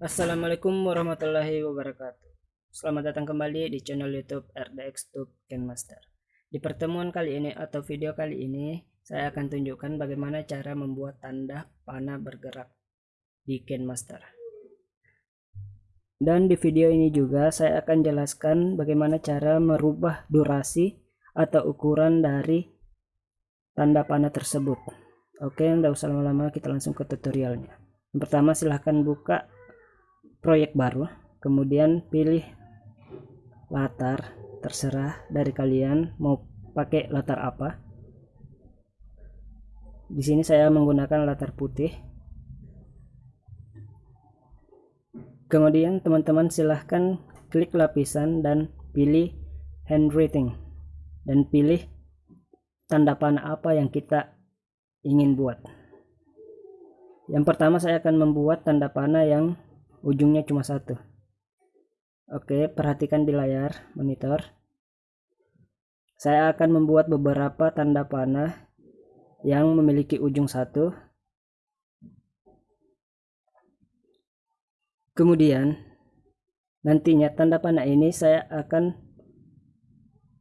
Assalamualaikum warahmatullahi wabarakatuh. Selamat datang kembali di channel YouTube RDX Tube Master. Di pertemuan kali ini atau video kali ini, saya akan tunjukkan bagaimana cara membuat tanda panah bergerak di Master. Dan di video ini juga saya akan jelaskan bagaimana cara merubah durasi atau ukuran dari tanda panah tersebut. Oke, tidak usah lama-lama, kita langsung ke tutorialnya. Yang pertama silahkan buka proyek baru kemudian pilih latar terserah dari kalian mau pakai latar apa di sini saya menggunakan latar putih kemudian teman-teman silahkan klik lapisan dan pilih handwriting dan pilih tanda panah apa yang kita ingin buat. Yang pertama saya akan membuat tanda panah yang ujungnya cuma satu. Oke perhatikan di layar monitor. Saya akan membuat beberapa tanda panah yang memiliki ujung satu. Kemudian nantinya tanda panah ini saya akan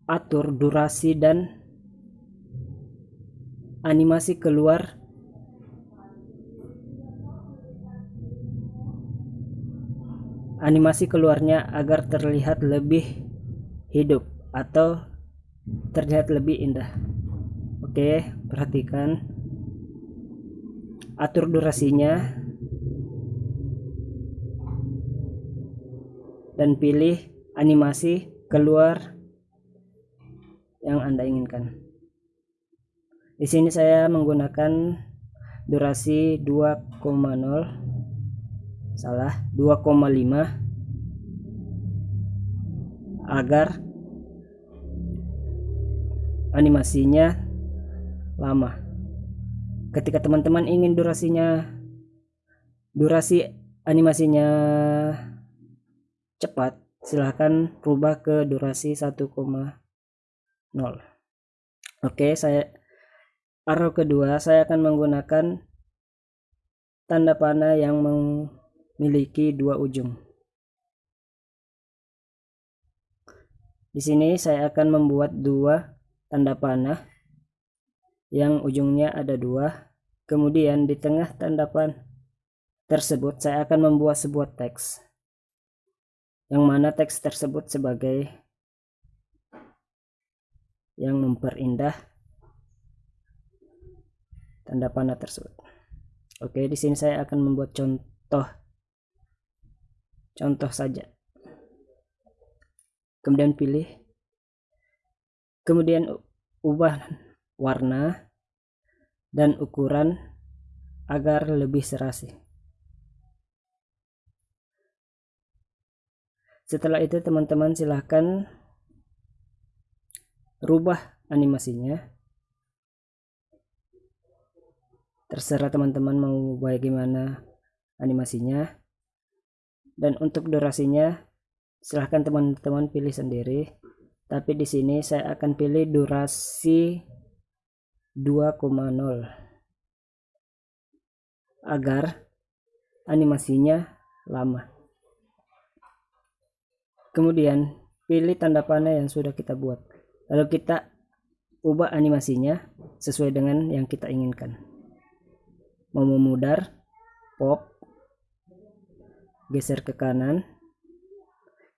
atur durasi dan animasi keluar. Animasi keluarnya agar terlihat lebih hidup atau terlihat lebih indah. Oke perhatikan. Atur durasinya. Dan pilih animasi keluar yang anda inginkan. Di sini saya menggunakan durasi 2,0 salah 2,5 agar animasinya lama. Ketika teman-teman ingin durasinya durasi animasinya cepat silahkan rubah ke durasi 1,0 oke saya arrow kedua saya akan menggunakan tanda panah yang memiliki dua ujung. Di sini saya akan membuat dua tanda panah yang ujungnya ada dua. Kemudian di tengah tanda panah tersebut saya akan membuat sebuah teks. Yang mana teks tersebut sebagai yang memperindah tanda panah tersebut. Oke, di sini saya akan membuat contoh contoh saja kemudian pilih kemudian ubah warna dan ukuran agar lebih serasi setelah itu teman-teman silahkan rubah animasinya. Terserah teman-teman mau bagaimana animasinya. Dan untuk durasinya silahkan teman-teman pilih sendiri. Tapi di sini saya akan pilih durasi 2,0 agar animasinya lama. Kemudian pilih tanda panah yang sudah kita buat lalu kita ubah animasinya sesuai dengan yang kita inginkan. Mau memudar pop geser ke kanan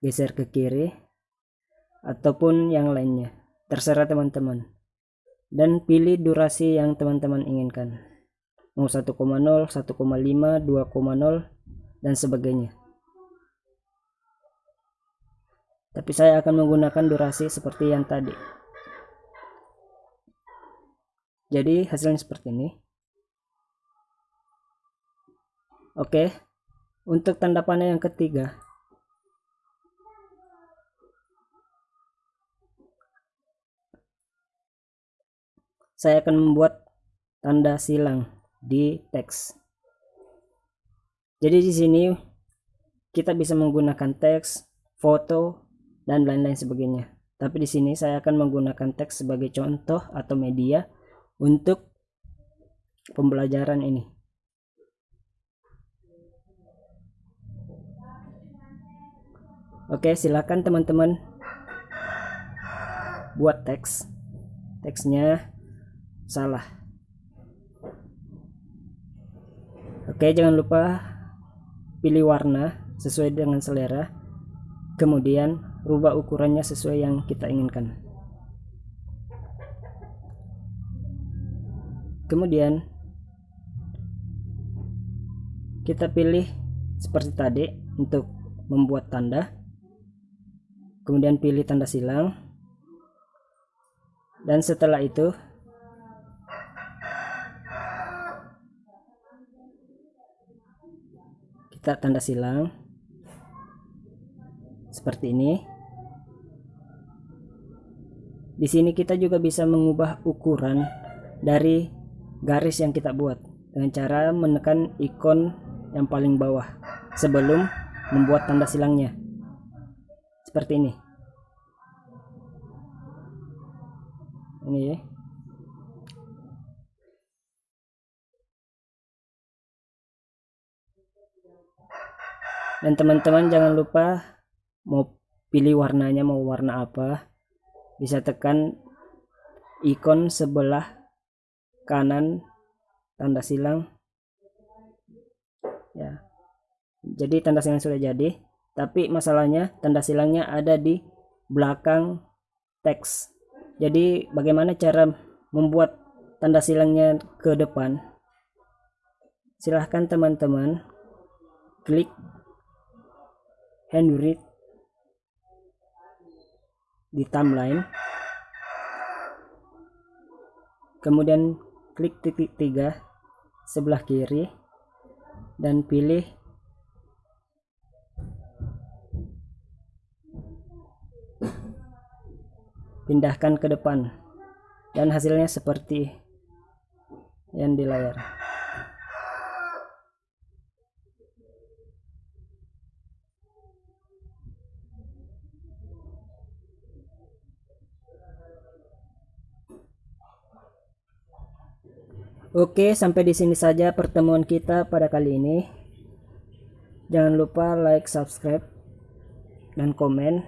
geser ke kiri ataupun yang lainnya. Terserah teman-teman. Dan pilih durasi yang teman-teman inginkan. Mau 1,0 1,5 2,0 dan sebagainya tapi saya akan menggunakan durasi seperti yang tadi. Jadi hasilnya seperti ini. Oke. Untuk tanda panah yang ketiga, saya akan membuat tanda silang di teks. Jadi di sini kita bisa menggunakan teks, foto, dan lain-lain sebagainya. Tapi di sini saya akan menggunakan teks sebagai contoh atau media untuk pembelajaran ini. oke silakan teman-teman buat teks teksnya salah oke jangan lupa pilih warna sesuai dengan selera kemudian rubah ukurannya sesuai yang kita inginkan. Kemudian kita pilih seperti tadi untuk membuat tanda. Kemudian pilih tanda silang. Dan setelah itu kita tanda silang. Seperti ini di sini kita juga bisa mengubah ukuran dari garis yang kita buat dengan cara menekan ikon yang paling bawah sebelum membuat tanda silangnya. Seperti ini. Ini ya. Dan teman-teman jangan lupa mau pilih warnanya mau warna apa bisa tekan ikon sebelah kanan tanda silang. Ya. Jadi tanda silang sudah jadi tapi masalahnya tanda silangnya ada di belakang teks. Jadi bagaimana cara membuat tanda silangnya ke depan? Silahkan teman-teman klik Henry di timeline. Kemudian klik titik tiga sebelah kiri dan pilih pindahkan ke depan. Dan hasilnya seperti yang di layar Oke, sampai di sini saja pertemuan kita pada kali ini. Jangan lupa like, subscribe, dan komen.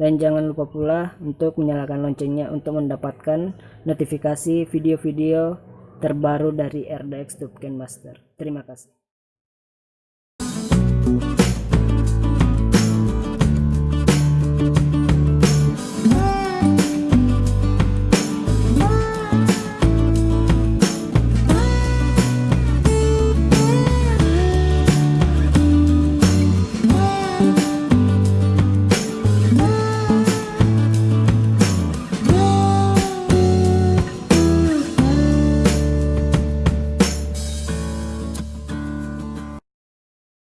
Dan jangan lupa pula untuk menyalakan loncengnya untuk mendapatkan notifikasi video-video terbaru dari RDX Tubken Master. Terima kasih.